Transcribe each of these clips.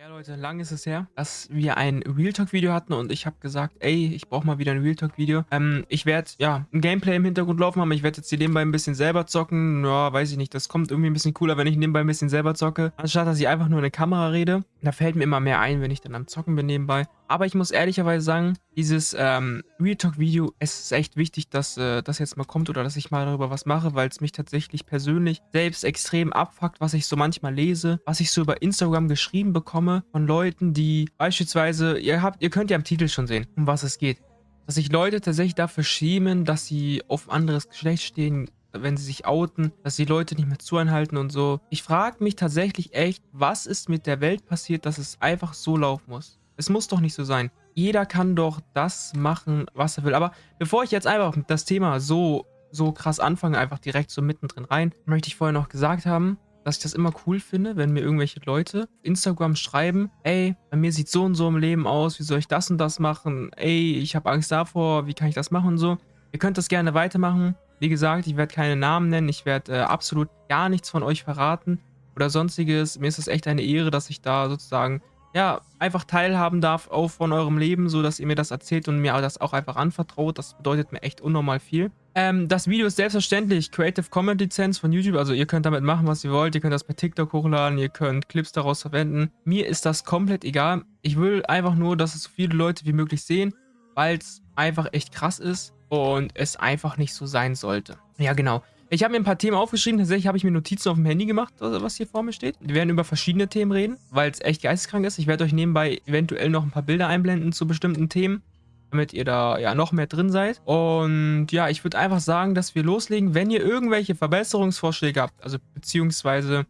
Ja, Leute, lang ist es her, dass wir ein Real Talk Video hatten und ich habe gesagt, ey, ich brauche mal wieder ein Real Talk Video. Ähm, ich werde, ja, ein Gameplay im Hintergrund laufen haben. Ich werde jetzt hier nebenbei ein bisschen selber zocken. Ja, weiß ich nicht, das kommt irgendwie ein bisschen cooler, wenn ich nebenbei ein bisschen selber zocke. Anstatt, dass ich einfach nur in eine Kamera rede. Da fällt mir immer mehr ein, wenn ich dann am Zocken bin nebenbei. Aber ich muss ehrlicherweise sagen, dieses ähm, Real Talk Video, es ist echt wichtig, dass äh, das jetzt mal kommt oder dass ich mal darüber was mache, weil es mich tatsächlich persönlich selbst extrem abfuckt, was ich so manchmal lese, was ich so über Instagram geschrieben bekomme von Leuten, die beispielsweise, ihr habt, ihr könnt ja im Titel schon sehen, um was es geht, dass sich Leute tatsächlich dafür schämen, dass sie auf anderes Geschlecht stehen, wenn sie sich outen, dass die Leute nicht mehr zueinhalten und so. Ich frage mich tatsächlich echt, was ist mit der Welt passiert, dass es einfach so laufen muss. Es muss doch nicht so sein. Jeder kann doch das machen, was er will. Aber bevor ich jetzt einfach das Thema so, so krass anfange, einfach direkt so mittendrin rein, möchte ich vorher noch gesagt haben, dass ich das immer cool finde, wenn mir irgendwelche Leute auf Instagram schreiben, ey, bei mir sieht so und so im Leben aus, wie soll ich das und das machen? Ey, ich habe Angst davor, wie kann ich das machen und so. Ihr könnt das gerne weitermachen. Wie gesagt, ich werde keine Namen nennen, ich werde äh, absolut gar nichts von euch verraten oder sonstiges. Mir ist es echt eine Ehre, dass ich da sozusagen ja, einfach teilhaben darf auch von eurem Leben, so dass ihr mir das erzählt und mir das auch einfach anvertraut. Das bedeutet mir echt unnormal viel. Ähm, das Video ist selbstverständlich Creative Commons Lizenz von YouTube, also ihr könnt damit machen, was ihr wollt. Ihr könnt das bei TikTok hochladen, ihr könnt Clips daraus verwenden. Mir ist das komplett egal. Ich will einfach nur, dass es so viele Leute wie möglich sehen, weil es einfach echt krass ist und es einfach nicht so sein sollte. Ja, genau. Ich habe mir ein paar Themen aufgeschrieben. Tatsächlich habe ich mir Notizen auf dem Handy gemacht, was hier vor mir steht. Wir werden über verschiedene Themen reden, weil es echt geisteskrank ist. Ich werde euch nebenbei eventuell noch ein paar Bilder einblenden zu bestimmten Themen, damit ihr da ja noch mehr drin seid. Und ja, ich würde einfach sagen, dass wir loslegen. Wenn ihr irgendwelche Verbesserungsvorschläge habt, also beziehungsweise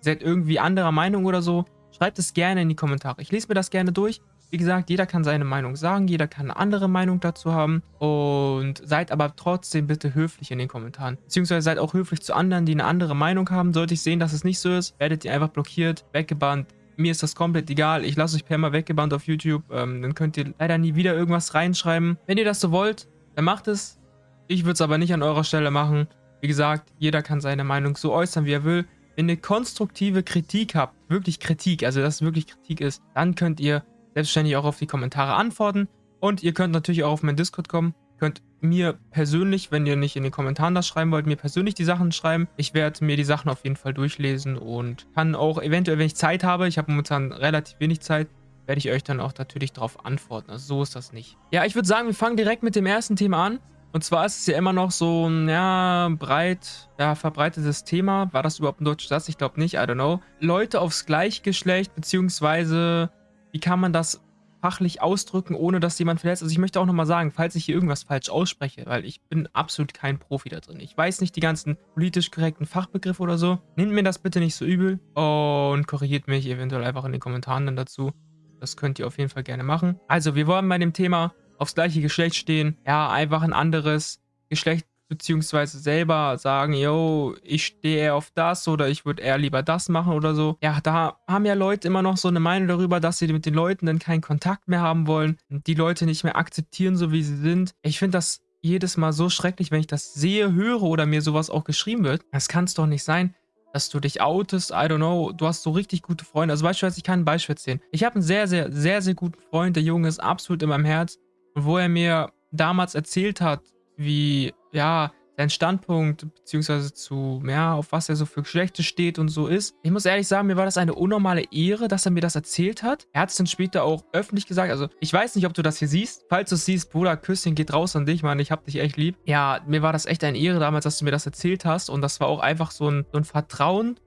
seid irgendwie anderer Meinung oder so, schreibt es gerne in die Kommentare. Ich lese mir das gerne durch. Wie gesagt, jeder kann seine Meinung sagen, jeder kann eine andere Meinung dazu haben und seid aber trotzdem bitte höflich in den Kommentaren. Beziehungsweise seid auch höflich zu anderen, die eine andere Meinung haben. Sollte ich sehen, dass es nicht so ist, werdet ihr einfach blockiert, weggebannt. Mir ist das komplett egal. Ich lasse euch per mal weggebannt auf YouTube. Ähm, dann könnt ihr leider nie wieder irgendwas reinschreiben. Wenn ihr das so wollt, dann macht es. Ich würde es aber nicht an eurer Stelle machen. Wie gesagt, jeder kann seine Meinung so äußern, wie er will. Wenn ihr konstruktive Kritik habt, wirklich Kritik, also dass es wirklich Kritik ist, dann könnt ihr selbstständig auch auf die Kommentare antworten. Und ihr könnt natürlich auch auf meinen Discord kommen. Könnt mir persönlich, wenn ihr nicht in den Kommentaren das schreiben wollt, mir persönlich die Sachen schreiben. Ich werde mir die Sachen auf jeden Fall durchlesen und kann auch eventuell, wenn ich Zeit habe, ich habe momentan relativ wenig Zeit, werde ich euch dann auch natürlich darauf antworten. Also so ist das nicht. Ja, ich würde sagen, wir fangen direkt mit dem ersten Thema an. Und zwar ist es ja immer noch so ein, ja, breit, ja, verbreitetes Thema. War das überhaupt ein deutscher Satz? Ich glaube nicht, I don't know. Leute aufs Gleichgeschlecht, beziehungsweise wie kann man das fachlich ausdrücken, ohne dass jemand verletzt? Also ich möchte auch nochmal sagen, falls ich hier irgendwas falsch ausspreche, weil ich bin absolut kein Profi da drin. Ich weiß nicht die ganzen politisch korrekten Fachbegriffe oder so. Nehmt mir das bitte nicht so übel und korrigiert mich eventuell einfach in den Kommentaren dann dazu. Das könnt ihr auf jeden Fall gerne machen. Also wir wollen bei dem Thema aufs gleiche Geschlecht stehen. Ja, einfach ein anderes Geschlecht beziehungsweise selber sagen, yo, ich stehe eher auf das oder ich würde eher lieber das machen oder so. Ja, da haben ja Leute immer noch so eine Meinung darüber, dass sie mit den Leuten dann keinen Kontakt mehr haben wollen und die Leute nicht mehr akzeptieren, so wie sie sind. Ich finde das jedes Mal so schrecklich, wenn ich das sehe, höre oder mir sowas auch geschrieben wird. Das kann es doch nicht sein, dass du dich outest, I don't know, du hast so richtig gute Freunde. Also beispielsweise, ich kann ein Beispiel erzählen. Ich habe einen sehr, sehr, sehr, sehr guten Freund, der Junge ist absolut in meinem Herz. Und wo er mir damals erzählt hat, wie, ja, sein Standpunkt, beziehungsweise zu, ja, auf was er so für Geschlechter steht und so ist. Ich muss ehrlich sagen, mir war das eine unnormale Ehre, dass er mir das erzählt hat. Er hat es dann später auch öffentlich gesagt. Also, ich weiß nicht, ob du das hier siehst. Falls du es siehst, Bruder, Küsschen geht raus an dich, Mann. Ich hab dich echt lieb. Ja, mir war das echt eine Ehre damals, dass du mir das erzählt hast. Und das war auch einfach so ein, so ein Vertrauen.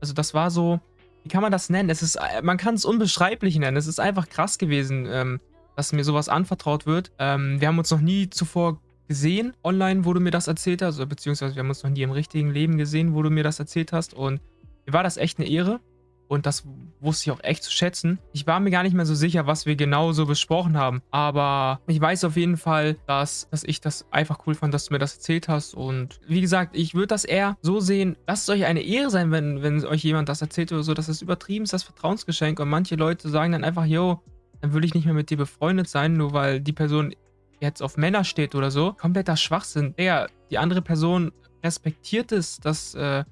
Also, das war so, wie kann man das nennen? Es ist, man kann es unbeschreiblich nennen. Es ist einfach krass gewesen, ähm, dass mir sowas anvertraut wird. Ähm, wir haben uns noch nie zuvor gesehen online, wo du mir das erzählt hast, beziehungsweise wir haben uns noch nie im richtigen Leben gesehen, wo du mir das erzählt hast und mir war das echt eine Ehre und das wusste ich auch echt zu schätzen. Ich war mir gar nicht mehr so sicher, was wir genau so besprochen haben, aber ich weiß auf jeden Fall, dass, dass ich das einfach cool fand, dass du mir das erzählt hast und wie gesagt, ich würde das eher so sehen, lasst es euch eine Ehre sein, wenn, wenn euch jemand das erzählt oder so, das ist übertrieben, das Vertrauensgeschenk und manche Leute sagen dann einfach, yo, dann will ich nicht mehr mit dir befreundet sein, nur weil die Person jetzt auf Männer steht oder so, kompletter Schwachsinn. Digga, die andere Person respektiert es, dass äh,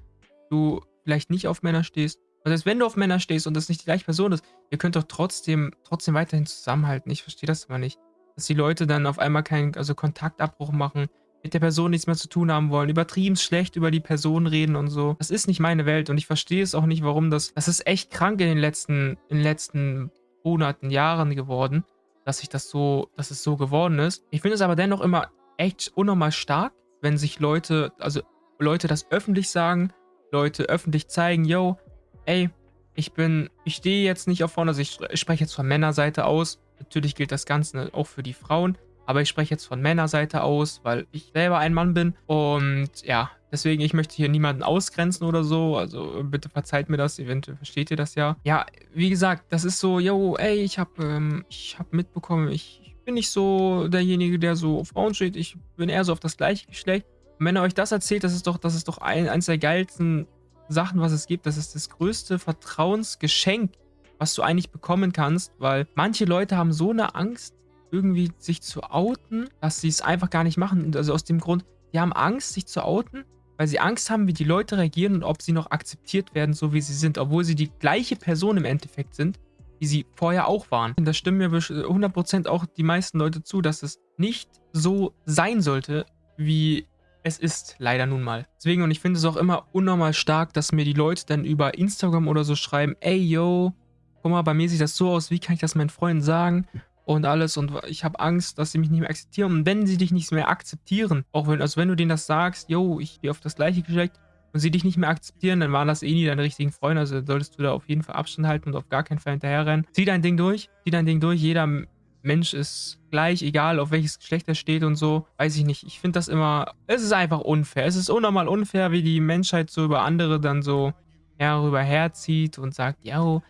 du vielleicht nicht auf Männer stehst. Also wenn du auf Männer stehst und das nicht die gleiche Person ist, ihr könnt doch trotzdem, trotzdem weiterhin zusammenhalten. Ich verstehe das immer nicht. Dass die Leute dann auf einmal keinen also Kontaktabbruch machen, mit der Person nichts mehr zu tun haben wollen, übertrieben schlecht über die Person reden und so. Das ist nicht meine Welt und ich verstehe es auch nicht, warum das... Das ist echt krank in den letzten, in den letzten Monaten, Jahren geworden, dass sich das so, dass es so geworden ist. Ich finde es aber dennoch immer echt unnormal stark, wenn sich Leute, also Leute das öffentlich sagen, Leute öffentlich zeigen, yo, ey, ich bin, ich stehe jetzt nicht auf vorne, also ich spreche jetzt von Männerseite aus. Natürlich gilt das Ganze auch für die Frauen. Aber ich spreche jetzt von Männerseite aus, weil ich selber ein Mann bin. Und ja, deswegen, ich möchte hier niemanden ausgrenzen oder so. Also bitte verzeiht mir das, eventuell versteht ihr das ja. Ja, wie gesagt, das ist so, yo, ey, ich habe ähm, hab mitbekommen, ich bin nicht so derjenige, der so auf Frauen steht. Ich bin eher so auf das gleiche Geschlecht. Und wenn er euch das erzählt, das ist doch, das ist doch ein, eines der geilsten Sachen, was es gibt. Das ist das größte Vertrauensgeschenk, was du eigentlich bekommen kannst, weil manche Leute haben so eine Angst, irgendwie sich zu outen, dass sie es einfach gar nicht machen. Also aus dem Grund, die haben Angst, sich zu outen, weil sie Angst haben, wie die Leute reagieren und ob sie noch akzeptiert werden, so wie sie sind, obwohl sie die gleiche Person im Endeffekt sind, wie sie vorher auch waren. Und da stimmen mir 100% auch die meisten Leute zu, dass es nicht so sein sollte, wie es ist leider nun mal. Deswegen, und ich finde es auch immer unnormal stark, dass mir die Leute dann über Instagram oder so schreiben, ey, yo, guck mal, bei mir sieht das so aus, wie kann ich das meinen Freunden sagen? Und alles und ich habe Angst, dass sie mich nicht mehr akzeptieren. Und wenn sie dich nicht mehr akzeptieren, auch wenn, also wenn du denen das sagst, yo, ich gehe auf das gleiche Geschlecht und sie dich nicht mehr akzeptieren, dann waren das eh nie deine richtigen Freunde. Also solltest du da auf jeden Fall Abstand halten und auf gar keinen Fall hinterherrennen. Zieh dein Ding durch, zieh dein Ding durch. Jeder Mensch ist gleich, egal auf welches Geschlecht er steht und so. Weiß ich nicht. Ich finde das immer, es ist einfach unfair. Es ist unnormal unfair, wie die Menschheit so über andere dann so herüber herzieht und sagt, yo,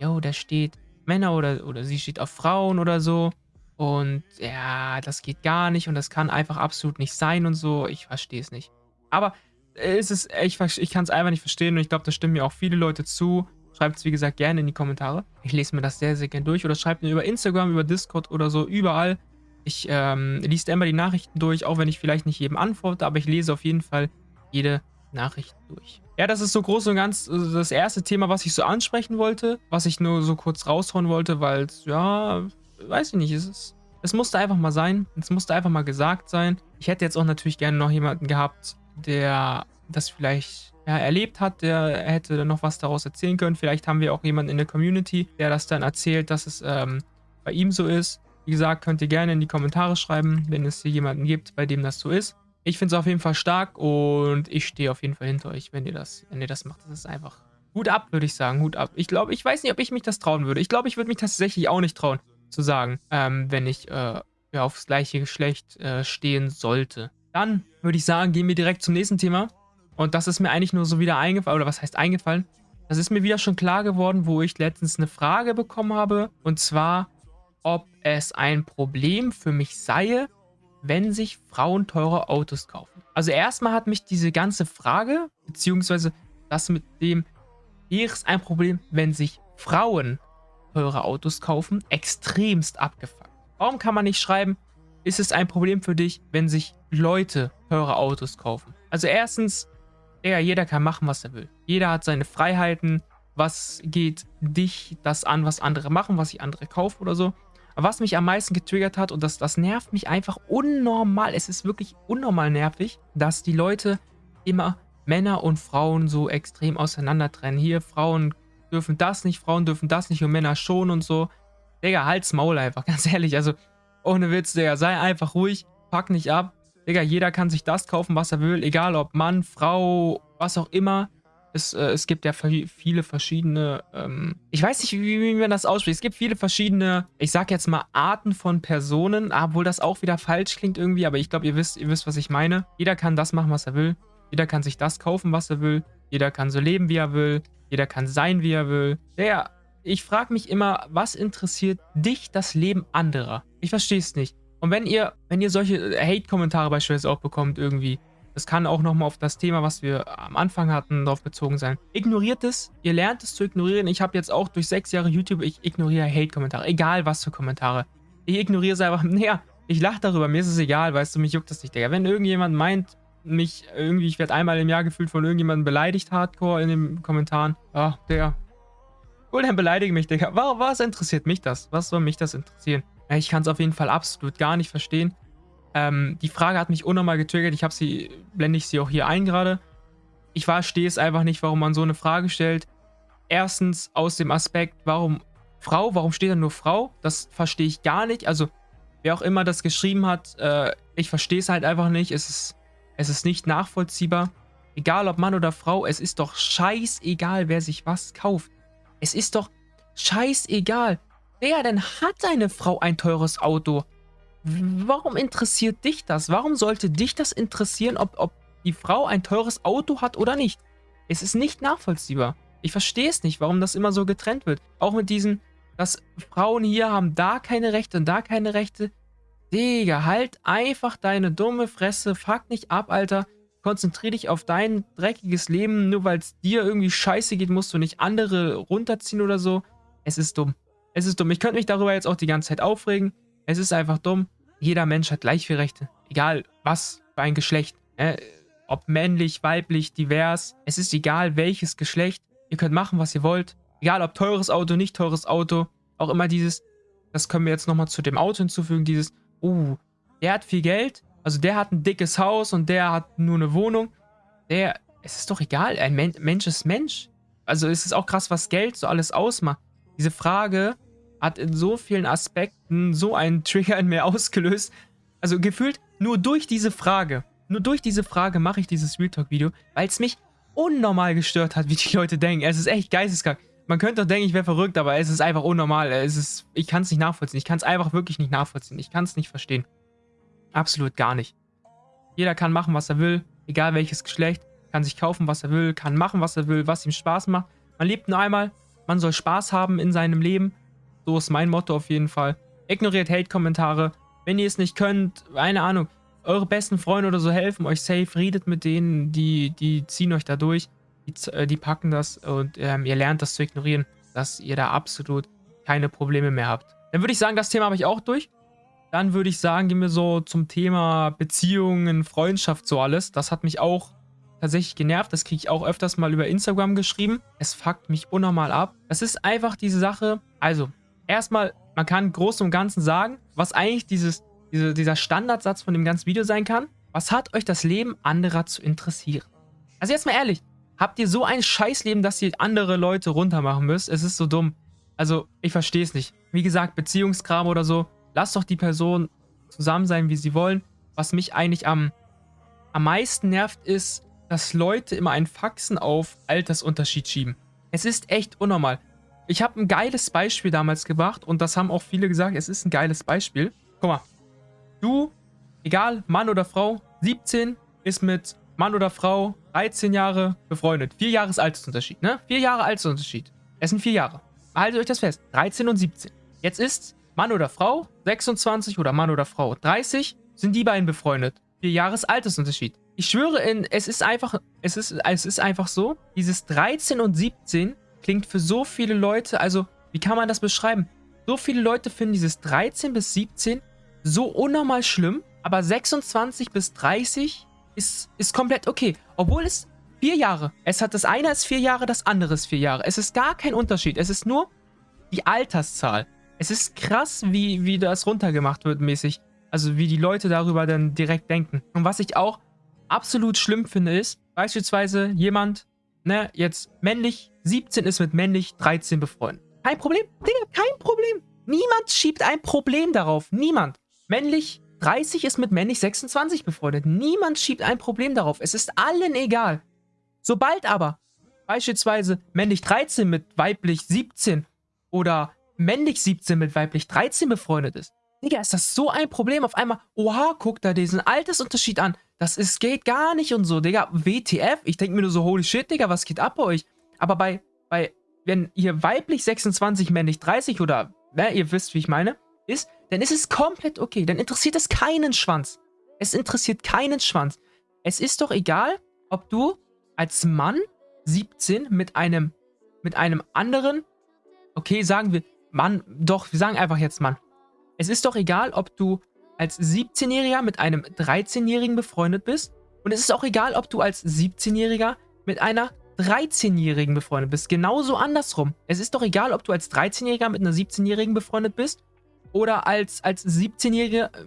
yo, da steht Männer oder, oder sie steht auf Frauen oder so. Und ja, das geht gar nicht und das kann einfach absolut nicht sein und so. Ich verstehe es nicht. Aber es ist, ich, ich kann es einfach nicht verstehen und ich glaube, da stimmen mir auch viele Leute zu. Schreibt es, wie gesagt, gerne in die Kommentare. Ich lese mir das sehr, sehr gerne durch oder schreibt mir über Instagram, über Discord oder so, überall. Ich ähm, lese immer die Nachrichten durch, auch wenn ich vielleicht nicht jedem antworte, aber ich lese auf jeden Fall jede Nachricht durch. Ja, das ist so groß und ganz äh, das erste Thema, was ich so ansprechen wollte, was ich nur so kurz raushauen wollte, weil ja, weiß ich nicht, es ist, es musste einfach mal sein, es musste einfach mal gesagt sein. Ich hätte jetzt auch natürlich gerne noch jemanden gehabt, der das vielleicht ja, erlebt hat, der hätte noch was daraus erzählen können. Vielleicht haben wir auch jemanden in der Community, der das dann erzählt, dass es ähm, bei ihm so ist. Wie gesagt, könnt ihr gerne in die Kommentare schreiben, wenn es hier jemanden gibt, bei dem das so ist. Ich finde es auf jeden Fall stark und ich stehe auf jeden Fall hinter euch, wenn ihr das, wenn ihr das macht. Das ist einfach Hut ab, würde ich sagen. Hut ab. Ich glaube, ich weiß nicht, ob ich mich das trauen würde. Ich glaube, ich würde mich tatsächlich auch nicht trauen, zu sagen, ähm, wenn ich äh, ja, aufs gleiche Geschlecht äh, stehen sollte. Dann würde ich sagen, gehen wir direkt zum nächsten Thema. Und das ist mir eigentlich nur so wieder eingefallen, oder was heißt eingefallen? Das ist mir wieder schon klar geworden, wo ich letztens eine Frage bekommen habe. Und zwar, ob es ein Problem für mich sei, wenn sich Frauen teure Autos kaufen? Also erstmal hat mich diese ganze Frage, beziehungsweise das mit dem, hier ist ein Problem, wenn sich Frauen teure Autos kaufen, extremst abgefuckt. Warum kann man nicht schreiben, ist es ein Problem für dich, wenn sich Leute teure Autos kaufen? Also erstens, ja, jeder kann machen, was er will. Jeder hat seine Freiheiten. Was geht dich das an, was andere machen, was sich andere kaufen oder so? Was mich am meisten getriggert hat, und das, das nervt mich einfach unnormal, es ist wirklich unnormal nervig, dass die Leute immer Männer und Frauen so extrem auseinander trennen. Hier, Frauen dürfen das nicht, Frauen dürfen das nicht und Männer schon und so. Digga, halt's Maul einfach, ganz ehrlich. Also, ohne Witz, Digga, sei einfach ruhig, pack nicht ab. Digga, jeder kann sich das kaufen, was er will, egal ob Mann, Frau, was auch immer. Es, äh, es gibt ja viele verschiedene, ähm, ich weiß nicht, wie, wie, man das ausspricht. Es gibt viele verschiedene, ich sag jetzt mal, Arten von Personen, obwohl das auch wieder falsch klingt irgendwie, aber ich glaube, ihr wisst, ihr wisst, was ich meine. Jeder kann das machen, was er will. Jeder kann sich das kaufen, was er will. Jeder kann so leben, wie er will. Jeder kann sein, wie er will. Der, ich frage mich immer, was interessiert dich das Leben anderer? Ich verstehe es nicht. Und wenn ihr, wenn ihr solche Hate-Kommentare beispielsweise auch bekommt irgendwie, das kann auch nochmal auf das Thema, was wir am Anfang hatten, darauf bezogen sein. Ignoriert es. Ihr lernt es zu ignorieren. Ich habe jetzt auch durch sechs Jahre YouTube, ich ignoriere Hate-Kommentare. Egal was für Kommentare. Ich ignoriere es einfach. Naja, ich lache darüber. Mir ist es egal, weißt du, mich juckt das nicht, Digga. Wenn irgendjemand meint, mich irgendwie, ich werde einmal im Jahr gefühlt von irgendjemandem beleidigt, hardcore in den Kommentaren. Ach, Digga. Cool, dann beleidige mich, Digga. Was, was interessiert mich das? Was soll mich das interessieren? Ich kann es auf jeden Fall absolut gar nicht verstehen. Ähm, die Frage hat mich unnormal getriggert. Ich habe sie, blende ich sie auch hier ein gerade. Ich verstehe es einfach nicht, warum man so eine Frage stellt. Erstens aus dem Aspekt, warum Frau, warum steht da nur Frau? Das verstehe ich gar nicht. Also, wer auch immer das geschrieben hat, äh, ich verstehe es halt einfach nicht. Es ist, es ist nicht nachvollziehbar. Egal ob Mann oder Frau, es ist doch scheißegal, wer sich was kauft. Es ist doch scheißegal. Wer denn hat eine Frau ein teures Auto? Warum interessiert dich das? Warum sollte dich das interessieren, ob, ob die Frau ein teures Auto hat oder nicht? Es ist nicht nachvollziehbar. Ich verstehe es nicht, warum das immer so getrennt wird. Auch mit diesen, dass Frauen hier haben da keine Rechte und da keine Rechte. Digga, halt einfach deine dumme Fresse. Fuck nicht ab, Alter. Konzentrier dich auf dein dreckiges Leben. Nur weil es dir irgendwie scheiße geht, musst du nicht andere runterziehen oder so. Es ist dumm. Es ist dumm. Ich könnte mich darüber jetzt auch die ganze Zeit aufregen. Es ist einfach dumm. Jeder Mensch hat gleich viele Rechte. Egal was für ein Geschlecht. Äh, ob männlich, weiblich, divers. Es ist egal welches Geschlecht. Ihr könnt machen, was ihr wollt. Egal, ob teures Auto, nicht teures Auto. Auch immer dieses, das können wir jetzt nochmal zu dem Auto hinzufügen, dieses, uh, der hat viel Geld, also der hat ein dickes Haus und der hat nur eine Wohnung. Der, es ist doch egal, ein Men Mensch ist Mensch. Also es ist auch krass, was Geld so alles ausmacht. Diese Frage hat in so vielen Aspekten so einen Trigger in mir ausgelöst. Also gefühlt nur durch diese Frage, nur durch diese Frage mache ich dieses Real Talk Video, weil es mich unnormal gestört hat, wie die Leute denken. Es ist echt geisteskrank. Man könnte doch denken, ich wäre verrückt, aber es ist einfach unnormal. Es ist, ich kann es nicht nachvollziehen. Ich kann es einfach wirklich nicht nachvollziehen. Ich kann es nicht verstehen. Absolut gar nicht. Jeder kann machen, was er will, egal welches Geschlecht. Kann sich kaufen, was er will, kann machen, was er will, was ihm Spaß macht. Man lebt nur einmal. Man soll Spaß haben in seinem Leben. So ist mein Motto auf jeden Fall. Ignoriert Hate-Kommentare. Wenn ihr es nicht könnt, keine Ahnung, eure besten Freunde oder so helfen euch safe, redet mit denen, die, die ziehen euch da durch, die, äh, die packen das und ähm, ihr lernt das zu ignorieren, dass ihr da absolut keine Probleme mehr habt. Dann würde ich sagen, das Thema habe ich auch durch. Dann würde ich sagen, gehen wir so zum Thema Beziehungen, Freundschaft, so alles. Das hat mich auch tatsächlich genervt. Das kriege ich auch öfters mal über Instagram geschrieben. Es fuckt mich unnormal ab. Das ist einfach diese Sache. Also, erstmal, man kann groß und ganzen sagen, was eigentlich dieses diese, dieser Standardsatz von dem ganzen Video sein kann. Was hat euch das Leben anderer zu interessieren? Also jetzt mal ehrlich, habt ihr so ein Scheißleben, dass ihr andere Leute runtermachen müsst? Es ist so dumm. Also, ich verstehe es nicht. Wie gesagt, Beziehungskram oder so, lasst doch die Person zusammen sein, wie sie wollen. Was mich eigentlich am, am meisten nervt, ist, dass Leute immer einen Faxen auf Altersunterschied schieben. Es ist echt unnormal. Ich habe ein geiles Beispiel damals gebracht und das haben auch viele gesagt, es ist ein geiles Beispiel. Guck mal, Du, egal, Mann oder Frau, 17, ist mit Mann oder Frau 13 Jahre befreundet. Vier Jahres Altersunterschied, ne? Vier Jahre Altersunterschied. Es sind vier Jahre. Haltet euch das fest. 13 und 17. Jetzt ist Mann oder Frau 26 oder Mann oder Frau 30, sind die beiden befreundet. Vier Jahres Altersunterschied. Ich schwöre, in, es ist einfach, es ist, es ist einfach so, dieses 13 und 17 klingt für so viele Leute, also, wie kann man das beschreiben? So viele Leute finden dieses 13 bis 17 so unnormal schlimm, aber 26 bis 30 ist, ist komplett okay. Obwohl es vier Jahre. Es hat das eine ist vier Jahre, das andere ist vier Jahre. Es ist gar kein Unterschied. Es ist nur die Alterszahl. Es ist krass, wie, wie das runtergemacht wird mäßig. Also wie die Leute darüber dann direkt denken. Und was ich auch absolut schlimm finde ist, beispielsweise jemand, ne, jetzt männlich 17 ist mit männlich 13 befreundet. Kein Problem? Digga, kein Problem. Niemand schiebt ein Problem darauf. Niemand. Männlich 30 ist mit männlich 26 befreundet. Niemand schiebt ein Problem darauf. Es ist allen egal. Sobald aber beispielsweise männlich 13 mit weiblich 17 oder männlich 17 mit weiblich 13 befreundet ist, Digga, ist das so ein Problem. Auf einmal, oha, guck da diesen Altersunterschied an. Das ist, geht gar nicht und so, Digga. WTF? Ich denke mir nur so, holy shit, Digga, was geht ab bei euch? Aber bei, bei, wenn ihr weiblich 26, männlich 30 oder, ne, ihr wisst, wie ich meine, ist, dann ist es komplett okay. Dann interessiert es keinen Schwanz. Es interessiert keinen Schwanz. Es ist doch egal, ob du als Mann 17 mit einem, mit einem anderen, okay, sagen wir, Mann, doch, wir sagen einfach jetzt Mann. Es ist doch egal, ob du als 17-Jähriger mit einem 13-Jährigen befreundet bist. Und es ist auch egal, ob du als 17-Jähriger mit einer 13-Jährigen befreundet bist. Genauso andersrum. Es ist doch egal, ob du als 13-Jähriger mit einer 17-Jährigen befreundet bist oder als, als 17-Jährige. Äh,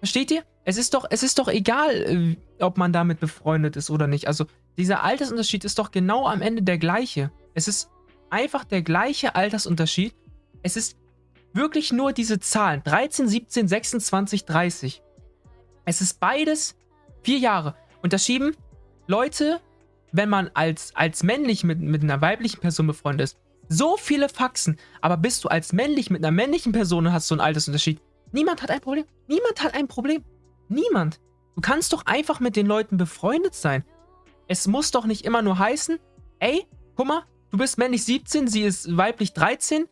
versteht ihr? Es ist doch, es ist doch egal, äh, ob man damit befreundet ist oder nicht. Also dieser Altersunterschied ist doch genau am Ende der gleiche. Es ist einfach der gleiche Altersunterschied. Es ist wirklich nur diese Zahlen. 13, 17, 26, 30. Es ist beides vier Jahre. Und da schieben Leute, wenn man als, als männlich mit, mit einer weiblichen Person befreundet ist, so viele Faxen. Aber bist du als männlich mit einer männlichen Person und hast so einen Altersunterschied, niemand hat ein Problem. Niemand hat ein Problem. Niemand. Du kannst doch einfach mit den Leuten befreundet sein. Es muss doch nicht immer nur heißen, ey, guck mal, du bist männlich 17, sie ist weiblich 13.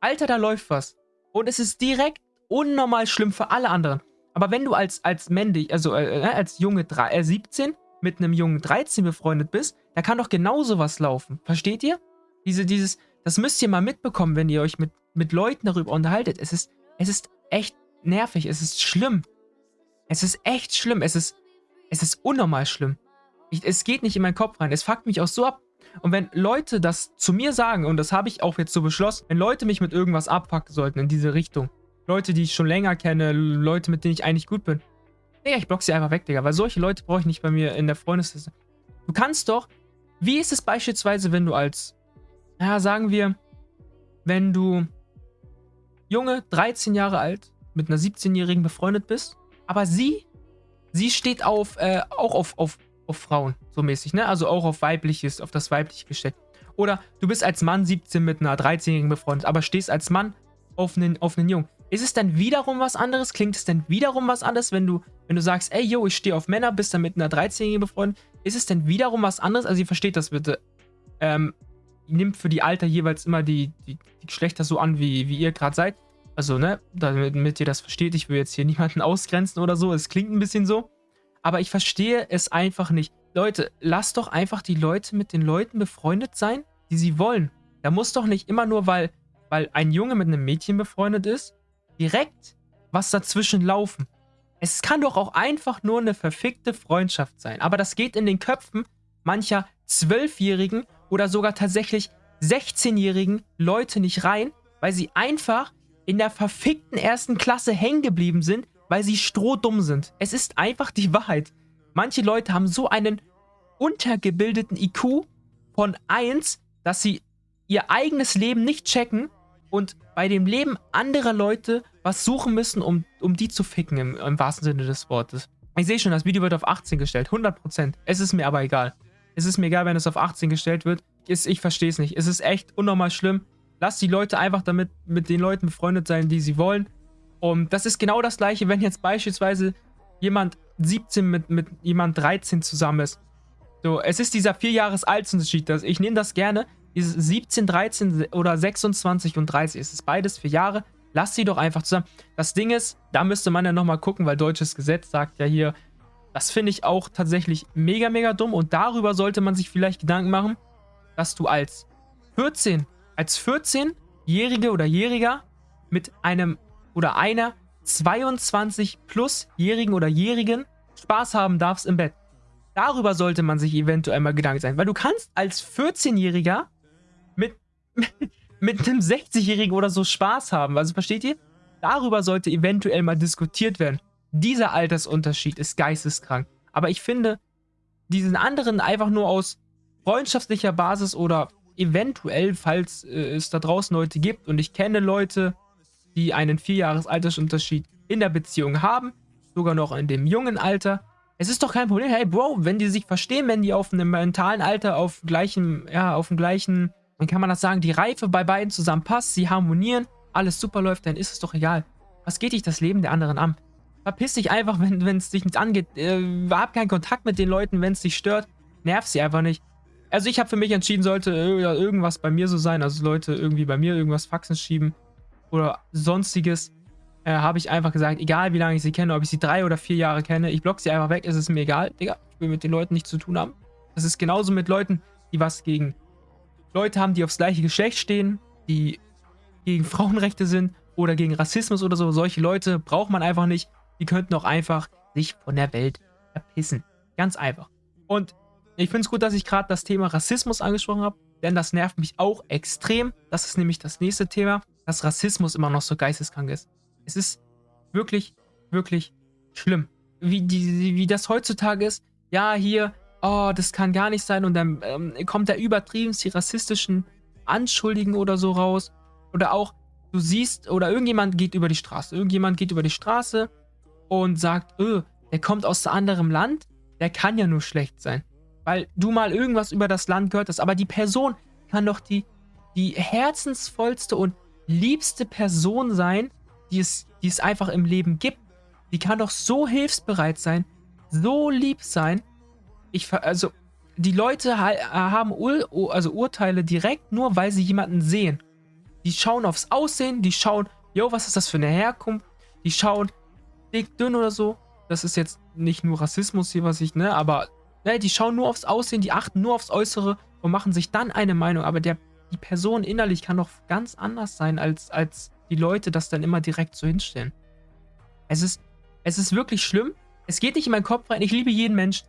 Alter, da läuft was. Und es ist direkt unnormal schlimm für alle anderen. Aber wenn du als, als männlich, also äh, äh als Junge 3, äh, 17 mit einem Jungen 13 befreundet bist, da kann doch genauso was laufen. Versteht ihr? Diese, dieses, das müsst ihr mal mitbekommen, wenn ihr euch mit, mit Leuten darüber unterhaltet. Es ist, es ist echt nervig, es ist schlimm. Es ist echt schlimm, es ist, es ist unnormal schlimm. Ich, es geht nicht in meinen Kopf rein, es fuckt mich auch so ab. Und wenn Leute das zu mir sagen, und das habe ich auch jetzt so beschlossen, wenn Leute mich mit irgendwas abfucken sollten in diese Richtung, Leute, die ich schon länger kenne, Leute, mit denen ich eigentlich gut bin, Digga, ich block sie einfach weg, Digga, weil solche Leute brauche ich nicht bei mir in der Freundesliste. Du kannst doch, wie ist es beispielsweise, wenn du als, ja, sagen wir, wenn du Junge, 13 Jahre alt, mit einer 17-Jährigen befreundet bist, aber sie, sie steht auf, äh, auch auf, auf auf Frauen, so mäßig, ne? Also auch auf weibliches, auf das weibliche Geschlecht. Oder du bist als Mann 17 mit einer 13-Jährigen befreundet, aber stehst als Mann auf einen, auf einen Jungen. Ist es dann wiederum was anderes? Klingt es dann wiederum was anderes, wenn du, wenn du sagst, ey, yo, ich stehe auf Männer, bist dann mit einer 13-Jährigen befreundet? Ist es denn wiederum was anderes? Also ihr versteht das bitte. Ähm, nimmt für die Alter jeweils immer die, die, die Geschlechter so an, wie, wie ihr gerade seid. Also, ne, damit, damit ihr das versteht, ich will jetzt hier niemanden ausgrenzen oder so. Es klingt ein bisschen so. Aber ich verstehe es einfach nicht. Leute, lasst doch einfach die Leute mit den Leuten befreundet sein, die sie wollen. Da muss doch nicht immer nur, weil, weil ein Junge mit einem Mädchen befreundet ist, direkt was dazwischen laufen. Es kann doch auch einfach nur eine verfickte Freundschaft sein. Aber das geht in den Köpfen mancher Zwölfjährigen oder sogar tatsächlich 16-jährigen Leute nicht rein, weil sie einfach in der verfickten ersten Klasse hängen geblieben sind, weil sie strohdumm sind. Es ist einfach die Wahrheit. Manche Leute haben so einen untergebildeten IQ von 1, dass sie ihr eigenes Leben nicht checken und bei dem Leben anderer Leute was suchen müssen, um, um die zu ficken, im, im wahrsten Sinne des Wortes. Ich sehe schon, das Video wird auf 18 gestellt, 100%. Es ist mir aber egal. Es ist mir egal, wenn es auf 18 gestellt wird. Ich, ich verstehe es nicht. Es ist echt unnormal schlimm. Lass die Leute einfach damit mit den Leuten befreundet sein, die sie wollen. Und das ist genau das gleiche, wenn jetzt beispielsweise jemand 17 mit, mit jemand 13 zusammen ist. So, es ist dieser 4 Jahres Altersunterschied. Ich nehme das gerne. Dieses 17, 13 oder 26 und 30. Es ist beides 4 Jahre. Lass sie doch einfach zusammen. Das Ding ist, da müsste man ja nochmal gucken, weil deutsches Gesetz sagt ja hier, das finde ich auch tatsächlich mega, mega dumm. Und darüber sollte man sich vielleicht Gedanken machen, dass du als 14, als 14-Jährige oder Jähriger mit einem oder einer 22 plus-Jährigen oder Jährigen Spaß haben darfst im Bett. Darüber sollte man sich eventuell mal Gedanken sein, weil du kannst als 14-Jähriger mit, mit einem 60-Jährigen oder so Spaß haben. Also versteht ihr? Darüber sollte eventuell mal diskutiert werden. Dieser Altersunterschied ist geisteskrank. Aber ich finde, diesen anderen einfach nur aus freundschaftlicher Basis oder eventuell, falls äh, es da draußen Leute gibt und ich kenne Leute, die einen 4 Jahres Altersunterschied in der Beziehung haben, sogar noch in dem jungen Alter. Es ist doch kein Problem. Hey, Bro, wenn die sich verstehen, wenn die auf einem mentalen Alter auf gleichem, ja, auf dem gleichen, dann kann man das sagen, die Reife bei beiden zusammen passt, sie harmonieren, alles super läuft, dann ist es doch egal. Was geht dich das Leben der anderen an? Verpiss dich einfach, wenn es dich nicht angeht. Äh, hab keinen Kontakt mit den Leuten, wenn es dich stört. Nerv sie einfach nicht. Also ich habe für mich entschieden, sollte irgendwas bei mir so sein, also Leute irgendwie bei mir irgendwas Faxen schieben, oder sonstiges, äh, habe ich einfach gesagt, egal wie lange ich sie kenne, ob ich sie drei oder vier Jahre kenne, ich block sie einfach weg, ist es mir egal, Digga, ich will mit den Leuten nichts zu tun haben. Das ist genauso mit Leuten, die was gegen Leute haben, die aufs gleiche Geschlecht stehen, die gegen Frauenrechte sind oder gegen Rassismus oder so. Solche Leute braucht man einfach nicht. Die könnten auch einfach sich von der Welt verpissen. Ganz einfach. Und Ich finde es gut, dass ich gerade das Thema Rassismus angesprochen habe, denn das nervt mich auch extrem. Das ist nämlich das nächste Thema, dass Rassismus immer noch so geisteskrank ist. Es ist wirklich, wirklich schlimm. Wie, die, wie das heutzutage ist, ja, hier, oh, das kann gar nicht sein und dann ähm, kommt da übertrieben die rassistischen Anschuldigen oder so raus. Oder auch, du siehst, oder irgendjemand geht über die Straße. Irgendjemand geht über die Straße und sagt, öh, der kommt aus einem anderen Land, der kann ja nur schlecht sein. Weil du mal irgendwas über das Land gehört hast. Aber die Person kann doch die, die herzensvollste und liebste Person sein, die es, die es einfach im Leben gibt. Die kann doch so hilfsbereit sein, so lieb sein. Ich, also, die Leute haben Ur, also Urteile direkt nur, weil sie jemanden sehen. Die schauen aufs Aussehen, die schauen, yo, was ist das für eine Herkunft? Die schauen, dick, dünn oder so. Das ist jetzt nicht nur Rassismus hier, was ich, ne, aber ne, die schauen nur aufs Aussehen, die achten nur aufs Äußere und machen sich dann eine Meinung. Aber der, die Person innerlich kann doch ganz anders sein, als, als die Leute das dann immer direkt so hinstellen. Es ist, es ist wirklich schlimm. Es geht nicht in meinen Kopf rein. Ich liebe jeden Menschen.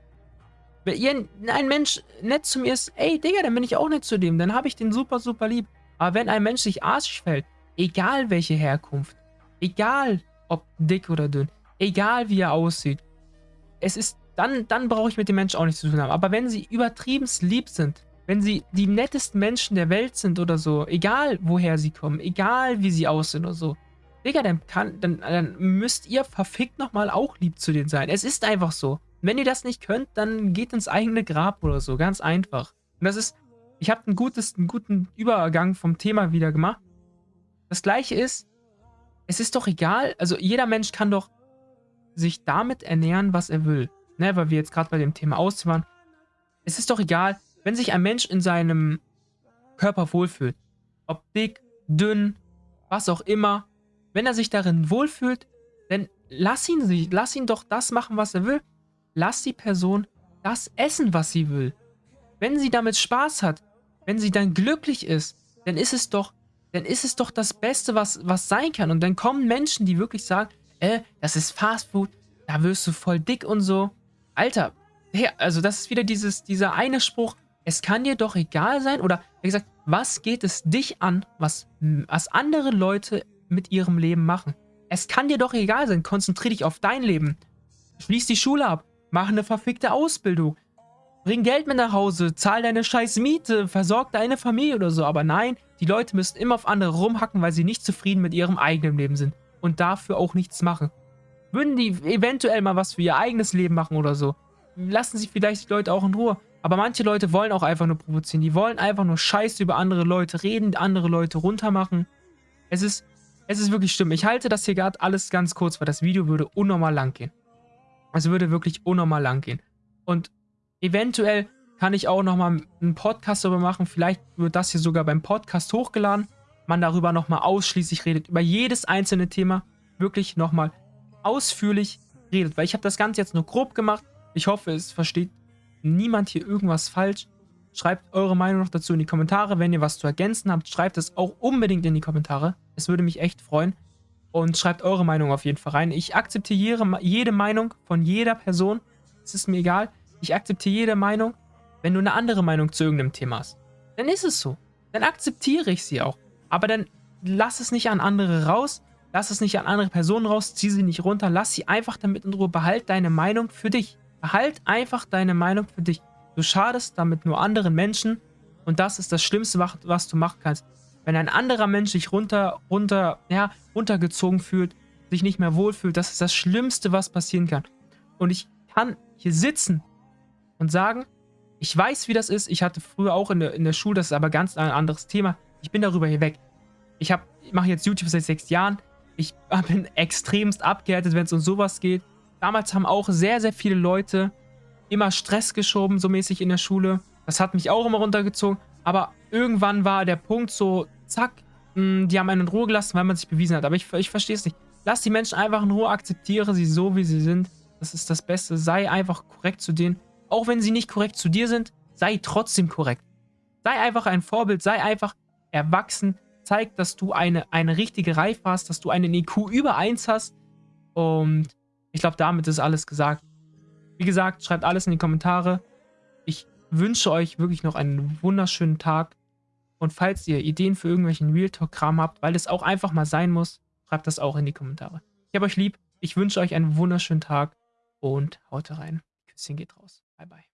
Wenn ein Mensch nett zu mir ist, ey, Digga, dann bin ich auch nett zu dem. Dann habe ich den super, super lieb. Aber wenn ein Mensch sich arschig fällt, egal welche Herkunft, egal ob dick oder dünn, egal wie er aussieht, es ist, dann, dann brauche ich mit dem Menschen auch nichts zu tun haben. Aber wenn sie übertrieben lieb sind, wenn sie die nettesten Menschen der Welt sind oder so, egal woher sie kommen, egal wie sie aussehen oder so, Digga, dann, kann, dann, dann müsst ihr verfickt nochmal auch lieb zu denen sein. Es ist einfach so. Wenn ihr das nicht könnt, dann geht ins eigene Grab oder so. Ganz einfach. Und das ist, ich habe einen, einen guten Übergang vom Thema wieder gemacht. Das gleiche ist, es ist doch egal, also jeder Mensch kann doch sich damit ernähren, was er will. Ne, weil wir jetzt gerade bei dem Thema ausziehen Es ist doch egal, wenn sich ein Mensch in seinem Körper wohlfühlt, ob dick, dünn, was auch immer, wenn er sich darin wohlfühlt, dann lass ihn, lass ihn doch das machen, was er will. Lass die Person das essen, was sie will. Wenn sie damit Spaß hat, wenn sie dann glücklich ist, dann ist es doch, dann ist es doch das Beste, was, was sein kann. Und dann kommen Menschen, die wirklich sagen, äh, das ist Fastfood, da wirst du voll dick und so. Alter, hey, also das ist wieder dieses, dieser eine Spruch, es kann dir doch egal sein, oder wie gesagt, was geht es dich an, was, was andere Leute mit ihrem Leben machen? Es kann dir doch egal sein, konzentriere dich auf dein Leben. Schließ die Schule ab, mach eine verfickte Ausbildung, bring Geld mit nach Hause, zahl deine scheiß Miete, versorg deine Familie oder so. Aber nein, die Leute müssen immer auf andere rumhacken, weil sie nicht zufrieden mit ihrem eigenen Leben sind und dafür auch nichts machen. Würden die eventuell mal was für ihr eigenes Leben machen oder so, lassen sie vielleicht die Leute auch in Ruhe. Aber manche Leute wollen auch einfach nur provozieren. Die wollen einfach nur Scheiße über andere Leute reden, andere Leute runtermachen. Es ist, es ist wirklich schlimm. Ich halte das hier gerade alles ganz kurz, weil das Video würde unnormal lang gehen. Es würde wirklich unnormal lang gehen. Und eventuell kann ich auch nochmal einen Podcast darüber machen. Vielleicht wird das hier sogar beim Podcast hochgeladen. Man darüber nochmal ausschließlich redet. Über jedes einzelne Thema wirklich nochmal ausführlich redet. Weil ich habe das Ganze jetzt nur grob gemacht. Ich hoffe, es versteht niemand hier irgendwas falsch. Schreibt eure Meinung noch dazu in die Kommentare. Wenn ihr was zu ergänzen habt, schreibt es auch unbedingt in die Kommentare. Es würde mich echt freuen. Und schreibt eure Meinung auf jeden Fall rein. Ich akzeptiere jede Meinung von jeder Person. Es ist mir egal. Ich akzeptiere jede Meinung. Wenn du eine andere Meinung zu irgendeinem Thema hast, dann ist es so. Dann akzeptiere ich sie auch. Aber dann lass es nicht an andere raus. Lass es nicht an andere Personen raus, zieh sie nicht runter, lass sie einfach damit in Ruhe. Behalt deine Meinung für dich. Behalt einfach deine Meinung für dich. Du schadest damit nur anderen Menschen und das ist das Schlimmste, was du machen kannst. Wenn ein anderer Mensch sich runter, runter, ja, runtergezogen fühlt, sich nicht mehr wohlfühlt, das ist das Schlimmste, was passieren kann. Und ich kann hier sitzen und sagen, ich weiß, wie das ist. Ich hatte früher auch in der, in der Schule, das ist aber ganz ein anderes Thema. Ich bin darüber hier weg. Ich, ich mache jetzt YouTube seit sechs Jahren. Ich bin extremst abgehärtet, wenn es um sowas geht. Damals haben auch sehr, sehr viele Leute immer Stress geschoben, so mäßig in der Schule. Das hat mich auch immer runtergezogen. Aber irgendwann war der Punkt so, zack, die haben einen in Ruhe gelassen, weil man sich bewiesen hat. Aber ich, ich verstehe es nicht. Lass die Menschen einfach in Ruhe, akzeptiere sie so, wie sie sind. Das ist das Beste. Sei einfach korrekt zu denen. Auch wenn sie nicht korrekt zu dir sind, sei trotzdem korrekt. Sei einfach ein Vorbild, sei einfach erwachsen, zeig, dass du eine, eine richtige Reife hast, dass du einen IQ über 1 hast. Und ich glaube, damit ist alles gesagt. Wie gesagt, schreibt alles in die Kommentare. Ich wünsche euch wirklich noch einen wunderschönen Tag. Und falls ihr Ideen für irgendwelchen Real Talk-Kram habt, weil es auch einfach mal sein muss, schreibt das auch in die Kommentare. Ich habe euch lieb. Ich wünsche euch einen wunderschönen Tag und haut rein. Küsschen geht raus. Bye, bye.